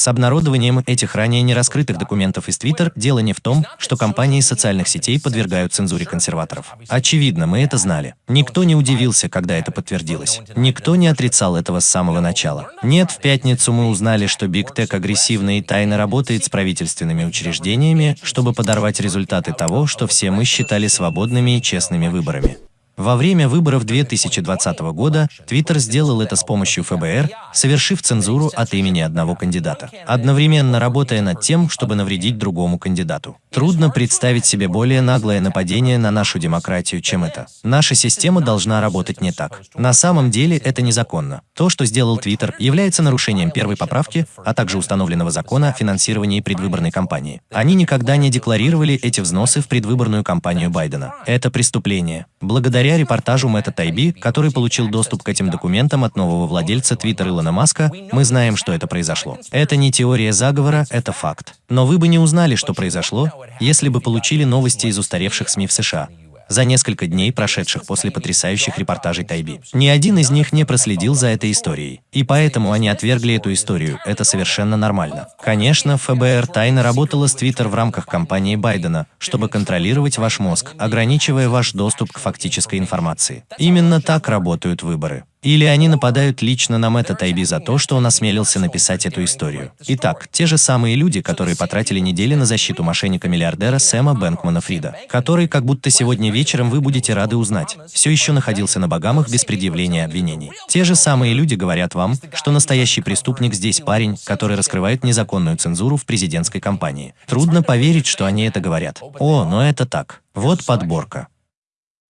С обнародованием этих ранее не раскрытых документов из Twitter дело не в том, что компании социальных сетей подвергают цензуре консерваторов. Очевидно, мы это знали. Никто не удивился, когда это подтвердилось. Никто не отрицал этого с самого начала. Нет, в пятницу мы узнали, что Big Tech агрессивно и тайно работает с правительственными учреждениями, чтобы подорвать результаты того, что все мы считали свободными и честными выборами. Во время выборов 2020 года Twitter сделал это с помощью ФБР, совершив цензуру от имени одного кандидата, одновременно работая над тем, чтобы навредить другому кандидату. Трудно представить себе более наглое нападение на нашу демократию, чем это. Наша система должна работать не так. На самом деле это незаконно. То, что сделал Twitter, является нарушением первой поправки, а также установленного закона о финансировании предвыборной кампании. Они никогда не декларировали эти взносы в предвыборную кампанию Байдена. Это преступление. Благодаря Благодаря репортажу Мэтта Тайби, который получил доступ к этим документам от нового владельца Твиттер Илона Маска, мы знаем, что это произошло. Это не теория заговора, это факт. Но вы бы не узнали, что произошло, если бы получили новости из устаревших СМИ в США за несколько дней, прошедших после потрясающих репортажей Тайби. Ни один из них не проследил за этой историей. И поэтому они отвергли эту историю. Это совершенно нормально. Конечно, ФБР тайно работала с Твиттер в рамках кампании Байдена, чтобы контролировать ваш мозг, ограничивая ваш доступ к фактической информации. Именно так работают выборы. Или они нападают лично на Мэтта Тайби за то, что он осмелился написать эту историю. Итак, те же самые люди, которые потратили недели на защиту мошенника-миллиардера Сэма Бэнкмана Фрида, который, как будто сегодня вечером вы будете рады узнать, все еще находился на Багамах без предъявления обвинений. Те же самые люди говорят вам, что настоящий преступник здесь парень, который раскрывает незаконную цензуру в президентской кампании. Трудно поверить, что они это говорят. О, но это так. Вот подборка.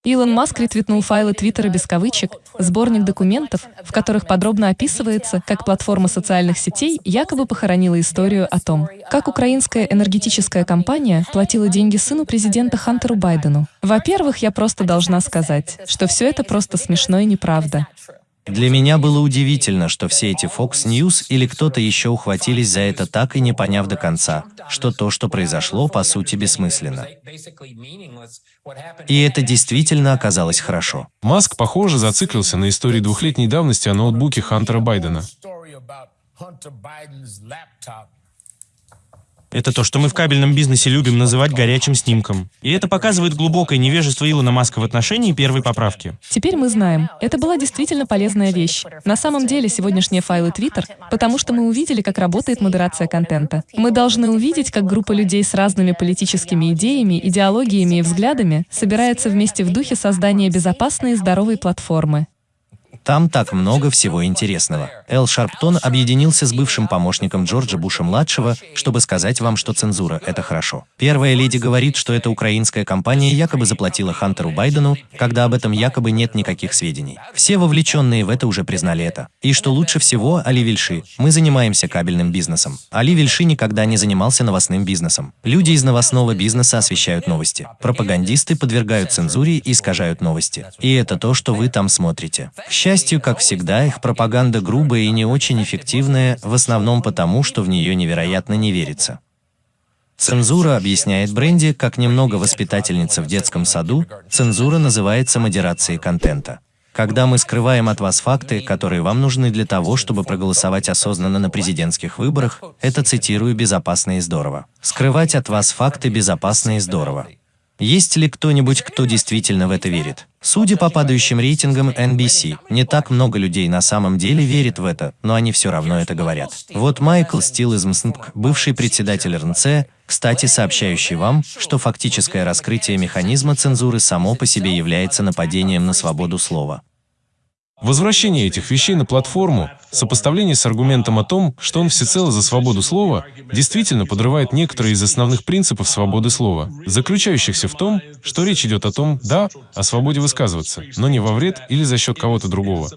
Илон Маск ретвитнул файлы Твиттера без кавычек, сборник документов, в которых подробно описывается, как платформа социальных сетей якобы похоронила историю о том, как украинская энергетическая компания платила деньги сыну президента Хантеру Байдену. Во-первых, я просто должна сказать, что все это просто смешно и неправда. Для меня было удивительно, что все эти Fox News или кто-то еще ухватились за это так и не поняв до конца, что то, что произошло, по сути бессмысленно. И это действительно оказалось хорошо. Маск, похоже, зациклился на истории двухлетней давности о ноутбуке Хантера Байдена. Это то, что мы в кабельном бизнесе любим называть горячим снимком. И это показывает глубокое невежество Илона Маска в отношении первой поправки. Теперь мы знаем, это была действительно полезная вещь. На самом деле, сегодняшние файлы Twitter, потому что мы увидели, как работает модерация контента. Мы должны увидеть, как группа людей с разными политическими идеями, идеологиями и взглядами собирается вместе в духе создания безопасной и здоровой платформы. Там так много всего интересного. Эл Шарптон объединился с бывшим помощником Джорджа Буша-младшего, чтобы сказать вам, что цензура – это хорошо. Первая леди говорит, что эта украинская компания якобы заплатила Хантеру Байдену, когда об этом якобы нет никаких сведений. Все вовлеченные в это уже признали это. И что лучше всего, Али Вильши, мы занимаемся кабельным бизнесом. Али Вильши никогда не занимался новостным бизнесом. Люди из новостного бизнеса освещают новости. Пропагандисты подвергают цензуре и искажают новости. И это то, что вы там смотрите. К счастью, как всегда, их пропаганда грубая и не очень эффективная, в основном потому, что в нее невероятно не верится. Цензура, объясняет Бренди, как немного воспитательница в детском саду, цензура называется модерацией контента. Когда мы скрываем от вас факты, которые вам нужны для того, чтобы проголосовать осознанно на президентских выборах, это цитирую «безопасно и здорово». Скрывать от вас факты безопасно и здорово. Есть ли кто-нибудь, кто действительно в это верит? Судя по падающим рейтингам NBC, не так много людей на самом деле верит в это, но они все равно это говорят. Вот Майкл Стил из МСНК, бывший председатель РНЦ, кстати, сообщающий вам, что фактическое раскрытие механизма цензуры само по себе является нападением на свободу слова. Возвращение этих вещей на платформу, сопоставление с аргументом о том, что он всецело за свободу слова, действительно подрывает некоторые из основных принципов свободы слова, заключающихся в том, что речь идет о том, да, о свободе высказываться, но не во вред или за счет кого-то другого.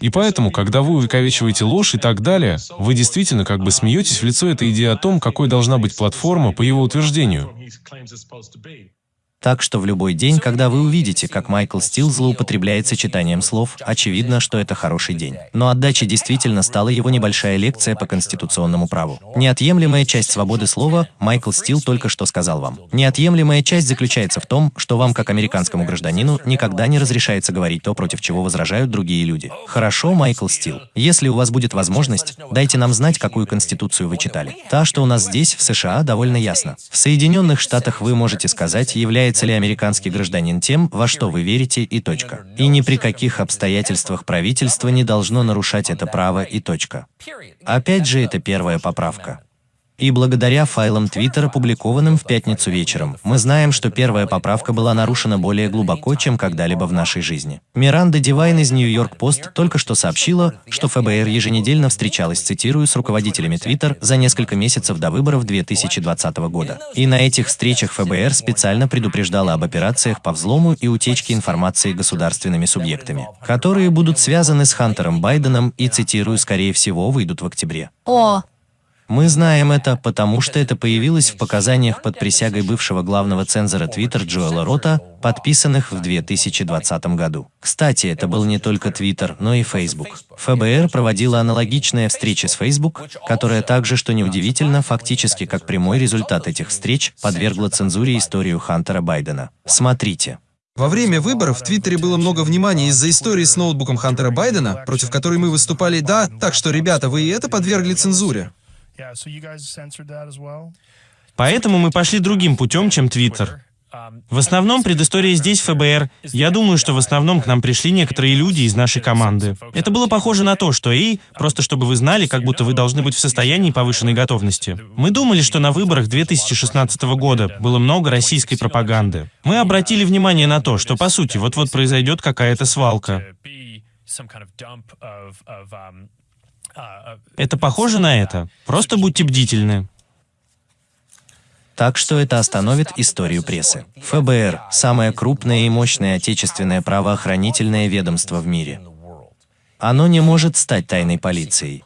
И поэтому, когда вы увековечиваете ложь и так далее, вы действительно как бы смеетесь в лицо этой идеи о том, какой должна быть платформа по его утверждению. Так что в любой день, когда вы увидите, как Майкл Стил злоупотребляет сочетанием слов, очевидно, что это хороший день. Но отдача действительно стала его небольшая лекция по конституционному праву. Неотъемлемая часть свободы слова Майкл Стил только что сказал вам. Неотъемлемая часть заключается в том, что вам, как американскому гражданину, никогда не разрешается говорить то, против чего возражают другие люди. Хорошо, Майкл Стил. Если у вас будет возможность, дайте нам знать, какую конституцию вы читали. Та, что у нас здесь, в США, довольно ясно. В Соединенных Штатах вы можете сказать, является является ли американский гражданин тем, во что вы верите и точка. И ни при каких обстоятельствах правительство не должно нарушать это право и точка. Опять же, это первая поправка. И благодаря файлам Твиттер, опубликованным в пятницу вечером, мы знаем, что первая поправка была нарушена более глубоко, чем когда-либо в нашей жизни. Миранда Дивайн из Нью-Йорк Пост только что сообщила, что ФБР еженедельно встречалась, цитирую, с руководителями Твиттер за несколько месяцев до выборов 2020 года. И на этих встречах ФБР специально предупреждала об операциях по взлому и утечке информации государственными субъектами, которые будут связаны с Хантером Байденом и, цитирую, скорее всего, выйдут в октябре. О, мы знаем это, потому что это появилось в показаниях под присягой бывшего главного цензора Twitter Джоэла Рота, подписанных в 2020 году. Кстати, это был не только Twitter, но и Facebook. ФБР проводила аналогичные встречи с Facebook, которая также, что неудивительно, фактически как прямой результат этих встреч, подвергла цензуре историю Хантера Байдена. Смотрите. Во время выборов в Твиттере было много внимания из-за истории с ноутбуком Хантера Байдена, против которой мы выступали, да, так что, ребята, вы и это подвергли цензуре. Поэтому мы пошли другим путем, чем Твиттер. В основном предыстория здесь ФБР. Я думаю, что в основном к нам пришли некоторые люди из нашей команды. Это было похоже на то, что и, просто чтобы вы знали, как будто вы должны быть в состоянии повышенной готовности. Мы думали, что на выборах 2016 года было много российской пропаганды. Мы обратили внимание на то, что по сути вот-вот произойдет какая-то свалка. Это похоже на это. Просто будьте бдительны. Так что это остановит историю прессы. ФБР – самое крупное и мощное отечественное правоохранительное ведомство в мире. Оно не может стать тайной полицией.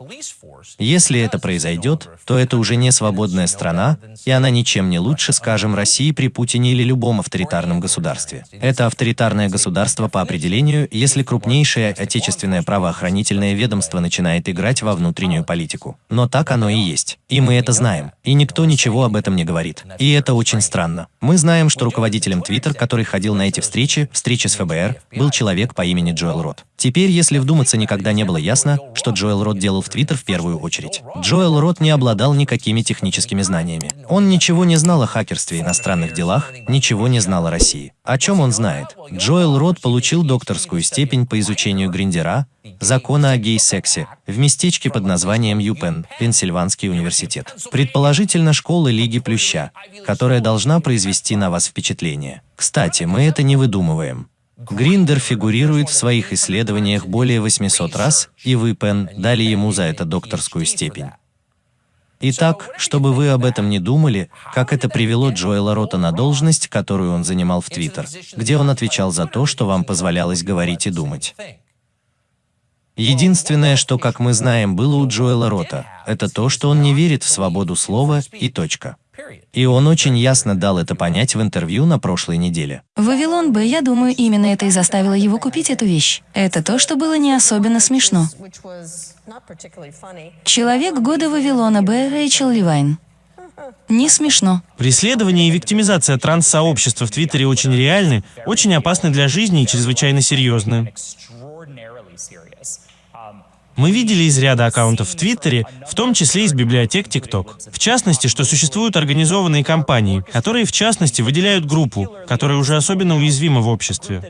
Если это произойдет, то это уже не свободная страна, и она ничем не лучше, скажем, России при Путине или любом авторитарном государстве. Это авторитарное государство по определению, если крупнейшее отечественное правоохранительное ведомство начинает играть во внутреннюю политику. Но так оно и есть. И мы это знаем. И никто ничего об этом не говорит. И это очень странно. Мы знаем, что руководителем Twitter, который ходил на эти встречи, встречи с ФБР, был человек по имени Джоэл Рот. Теперь, если вдуматься, никогда не было ясно, что Джоэл Рот делал в Твиттер в первую очередь. Джоэл Рот не обладал никакими техническими знаниями. Он ничего не знал о хакерстве и иностранных делах, ничего не знал о России. О чем он знает? Джоэл Рот получил докторскую степень по изучению Гриндера, закона о гей-сексе, в местечке под названием Юпен, Пенсильванский университет. Предположительно, школа Лиги Плюща, которая должна произвести на вас впечатление. Кстати, мы это не выдумываем. Гриндер фигурирует в своих исследованиях более 800 раз, и вы, Пен, дали ему за это докторскую степень. Итак, чтобы вы об этом не думали, как это привело Джоэла Рота на должность, которую он занимал в Твиттер, где он отвечал за то, что вам позволялось говорить и думать. Единственное, что, как мы знаем, было у Джоэла Рота, это то, что он не верит в свободу слова и точка. И он очень ясно дал это понять в интервью на прошлой неделе. Вавилон Б, я думаю, именно это и заставило его купить эту вещь. Это то, что было не особенно смешно. Человек года Вавилона Б, Рэйчел Ливайн. Не смешно. Преследование и виктимизация транс-сообщества в Твиттере очень реальны, очень опасны для жизни и чрезвычайно серьезны. Мы видели из ряда аккаунтов в Твиттере, в том числе из библиотек TikTok. В частности, что существуют организованные компании, которые, в частности, выделяют группу, которая уже особенно уязвима в обществе.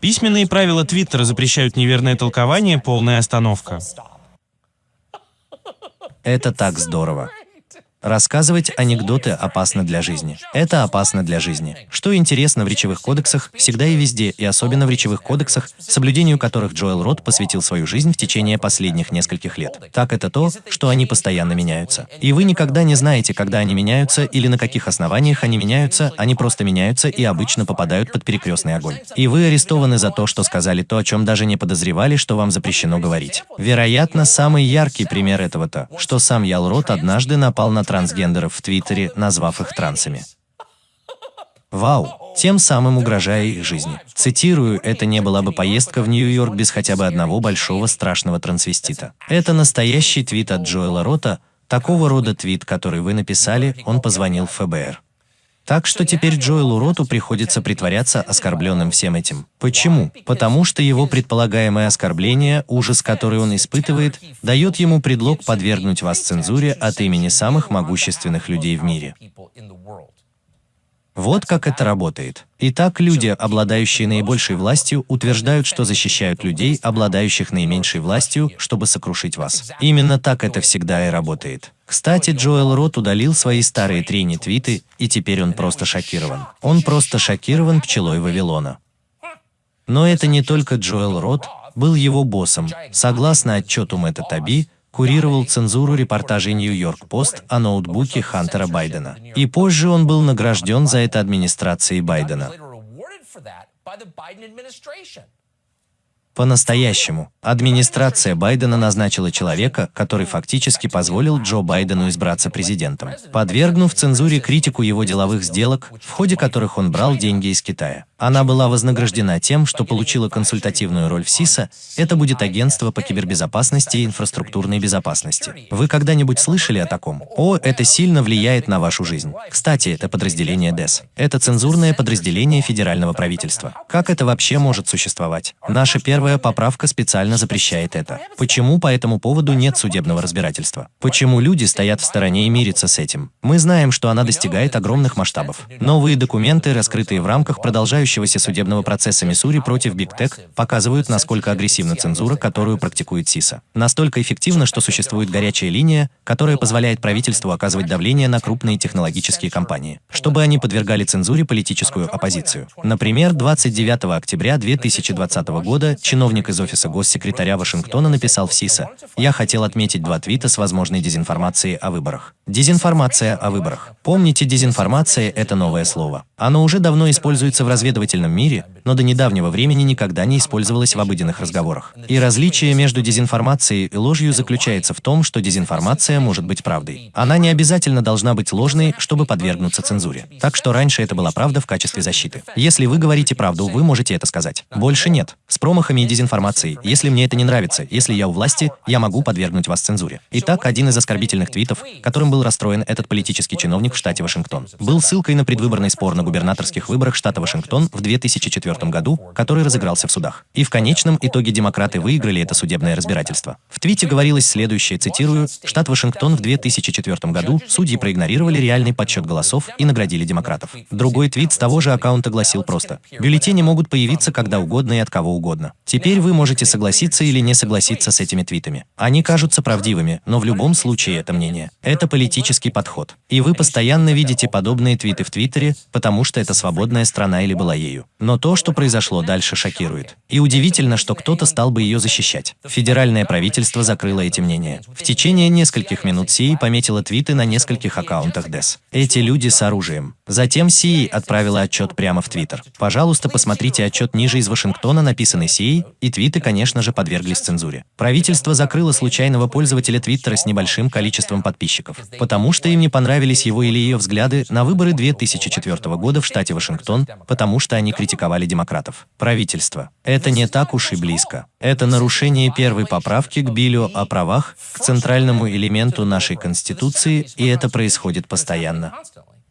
Письменные правила Твиттера запрещают неверное толкование, полная остановка. Это так здорово. Рассказывать анекдоты опасно для жизни. Это опасно для жизни. Что интересно в речевых кодексах, всегда и везде, и особенно в речевых кодексах, соблюдению которых Джоэл Рот посвятил свою жизнь в течение последних нескольких лет. Так это то, что они постоянно меняются. И вы никогда не знаете, когда они меняются или на каких основаниях они меняются, они просто меняются и обычно попадают под перекрестный огонь. И вы арестованы за то, что сказали то, о чем даже не подозревали, что вам запрещено говорить. Вероятно, самый яркий пример этого то, что сам Ял Рот однажды напал на трансгендеров в Твиттере, назвав их трансами. Вау! Тем самым угрожая их жизни. Цитирую, это не была бы поездка в Нью-Йорк без хотя бы одного большого страшного трансвестита. Это настоящий твит от Джоэла Рота, такого рода твит, который вы написали, он позвонил в ФБР. Так что теперь Джоэлу Роту приходится притворяться оскорбленным всем этим. Почему? Потому что его предполагаемое оскорбление, ужас, который он испытывает, дает ему предлог подвергнуть вас цензуре от имени самых могущественных людей в мире. Вот как это работает. Итак, люди, обладающие наибольшей властью, утверждают, что защищают людей, обладающих наименьшей властью, чтобы сокрушить вас. Именно так это всегда и работает. Кстати, Джоэл Рот удалил свои старые трени-твиты, и теперь он просто шокирован. Он просто шокирован пчелой Вавилона. Но это не только Джоэл Рот, был его боссом. Согласно отчету Мэтта Таби, курировал цензуру репортажей Нью-Йорк-Пост о ноутбуке Хантера Байдена. И позже он был награжден за это администрацией Байдена. По-настоящему, администрация Байдена назначила человека, который фактически позволил Джо Байдену избраться президентом, подвергнув цензуре критику его деловых сделок, в ходе которых он брал деньги из Китая. Она была вознаграждена тем, что получила консультативную роль в СИСа, это будет агентство по кибербезопасности и инфраструктурной безопасности. Вы когда-нибудь слышали о таком? О, это сильно влияет на вашу жизнь. Кстати, это подразделение ДЭС. Это цензурное подразделение федерального правительства. Как это вообще может существовать? Наша первая поправка специально запрещает это. Почему по этому поводу нет судебного разбирательства? Почему люди стоят в стороне и мирятся с этим? Мы знаем, что она достигает огромных масштабов. Новые документы, раскрытые в рамках продолжающего продолжающегося судебного процесса Миссури против Big Tech показывают, насколько агрессивна цензура, которую практикует СИСа. Настолько эффективно, что существует горячая линия, которая позволяет правительству оказывать давление на крупные технологические компании, чтобы они подвергали цензуре политическую оппозицию. Например, 29 октября 2020 года чиновник из офиса госсекретаря Вашингтона написал в СИСа «Я хотел отметить два твита с возможной дезинформацией о выборах». Дезинформация о выборах. Помните, дезинформация – это новое слово. Оно уже давно используется в разведывательном мире, но до недавнего времени никогда не использовалась в обыденных разговорах. И различие между дезинформацией и ложью заключается в том, что дезинформация может быть правдой. Она не обязательно должна быть ложной, чтобы подвергнуться цензуре. Так что раньше это была правда в качестве защиты. Если вы говорите правду, вы можете это сказать. Больше нет. С промахами и дезинформацией. Если мне это не нравится, если я у власти, я могу подвергнуть вас цензуре. Итак, один из оскорбительных твитов, которым был расстроен этот политический чиновник в штате Вашингтон, был ссылкой на предвыборный спор на губернаторских выборах штата Вашингтон в 2004 году, который разыгрался в судах. И в конечном итоге демократы выиграли это судебное разбирательство. В твите говорилось следующее, цитирую, «Штат Вашингтон в 2004 году судьи проигнорировали реальный подсчет голосов и наградили демократов». Другой твит с того же аккаунта гласил просто, «Бюллетени могут появиться когда угодно и от кого угодно. Теперь вы можете согласиться или не согласиться с этими твитами. Они кажутся правдивыми, но в любом случае это мнение. Это политический подход. И вы постоянно видите подобные твиты в Твиттере, потому что это свободная страна или была ею. Но то, что произошло дальше, шокирует. И удивительно, что кто-то стал бы ее защищать. Федеральное правительство закрыло эти мнения. В течение нескольких минут Сии пометила твиты на нескольких аккаунтах ДЭС. Эти люди с оружием. Затем Сии отправила отчет прямо в Твиттер. Пожалуйста, посмотрите отчет ниже из Вашингтона, написанный Сией, и твиты, конечно же, подверглись цензуре. Правительство закрыло случайного пользователя Твиттера с небольшим количеством подписчиков, потому что им не понравились его или ее взгляды на выборы 2004 года в штате Вашингтон, потому что они критиковали демократов. Правительство. Это не так уж и близко. Это нарушение первой поправки к Биллю о правах, к центральному элементу нашей Конституции, и это происходит постоянно.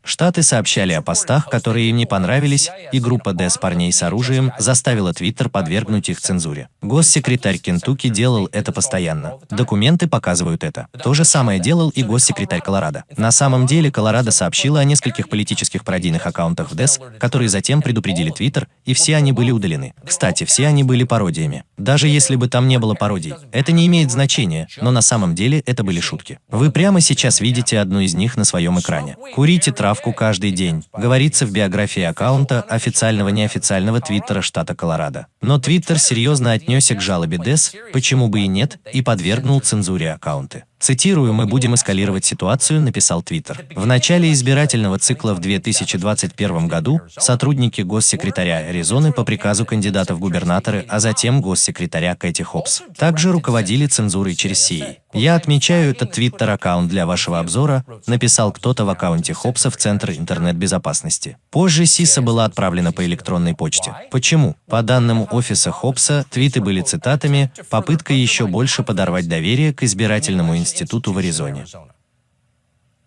Штаты сообщали о постах, которые им не понравились, и группа ДЭС парней с оружием заставила Твиттер подвергнуть их цензуре. Госсекретарь Кентукки делал это постоянно. Документы показывают это. То же самое делал и госсекретарь Колорадо. На самом деле, Колорадо сообщила о нескольких политических пародийных аккаунтах в ДЭС, которые затем предупредили Твиттер, и все они были удалены. Кстати, все они были пародиями. Даже если бы там не было пародий, это не имеет значения, но на самом деле это были шутки. Вы прямо сейчас видите одну из них на своем экране. Курите травку справку каждый день, говорится в биографии аккаунта официального неофициального твиттера штата Колорадо. Но твиттер серьезно отнесся к жалобе ДЭС, почему бы и нет, и подвергнул цензуре аккаунты. Цитирую, «Мы будем эскалировать ситуацию», написал Твиттер. В начале избирательного цикла в 2021 году сотрудники госсекретаря Аризоны по приказу кандидата в губернаторы, а затем госсекретаря Кэти Хопс, также руководили цензурой через CI. Я отмечаю этот твиттер-аккаунт для вашего обзора, написал кто-то в аккаунте Хопса в Центр интернет-безопасности. Позже СИСа была отправлена по электронной почте. Почему? По данным офиса Хопса, твиты были цитатами, попытка еще больше подорвать доверие к избирательному институту в Аризоне.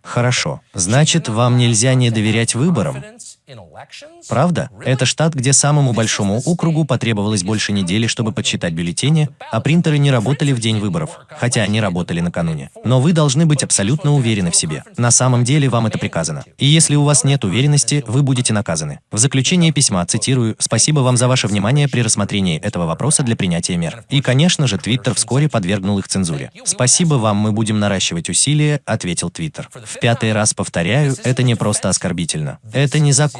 Хорошо. Значит, вам нельзя не доверять выборам? Правда? Это штат, где самому большому округу потребовалось больше недели, чтобы подсчитать бюллетени, а принтеры не работали в день выборов, хотя они работали накануне. Но вы должны быть абсолютно уверены в себе. На самом деле вам это приказано. И если у вас нет уверенности, вы будете наказаны. В заключение письма цитирую «Спасибо вам за ваше внимание при рассмотрении этого вопроса для принятия мер». И, конечно же, Твиттер вскоре подвергнул их цензуре. «Спасибо вам, мы будем наращивать усилия», — ответил Твиттер. В пятый раз повторяю, это не просто оскорбительно. Это незаконно.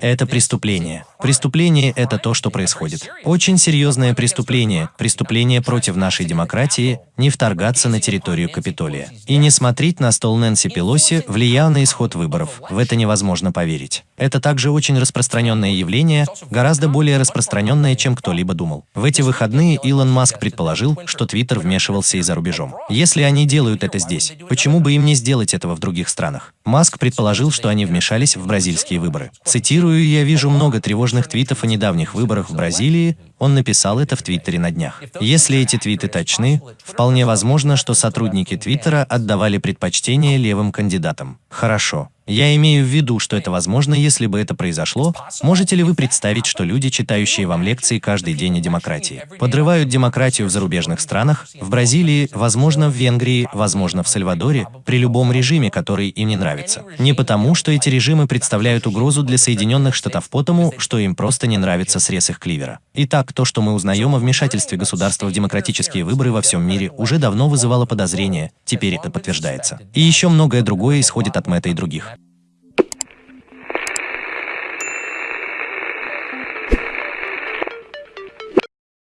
Это преступление. Преступление – это то, что происходит. Очень серьезное преступление, преступление против нашей демократии, не вторгаться на территорию Капитолия. И не смотреть на стол Нэнси Пелоси влиял на исход выборов. В это невозможно поверить. Это также очень распространенное явление, гораздо более распространенное, чем кто-либо думал. В эти выходные Илон Маск предположил, что Твиттер вмешивался и за рубежом. Если они делают это здесь, почему бы им не сделать этого в других странах? Маск предположил, что они вмешались в бразильские выборы. Цитирую, «Я вижу много тревожных твитов о недавних выборах в Бразилии, он написал это в Твиттере на днях. Если эти твиты точны, вполне возможно, что сотрудники Твиттера отдавали предпочтение левым кандидатам. Хорошо. Я имею в виду, что это возможно, если бы это произошло. Можете ли вы представить, что люди, читающие вам лекции каждый день о демократии, подрывают демократию в зарубежных странах, в Бразилии, возможно, в Венгрии, возможно, в Сальвадоре, при любом режиме, который им не нравится? Не потому, что эти режимы представляют угрозу для Соединенных Штатов потому, что им просто не нравится срез их кливера. Итак, то, что мы узнаем о вмешательстве государства в демократические выборы во всем мире, уже давно вызывало подозрения, теперь это подтверждается. И еще многое другое исходит от Мэтта и других.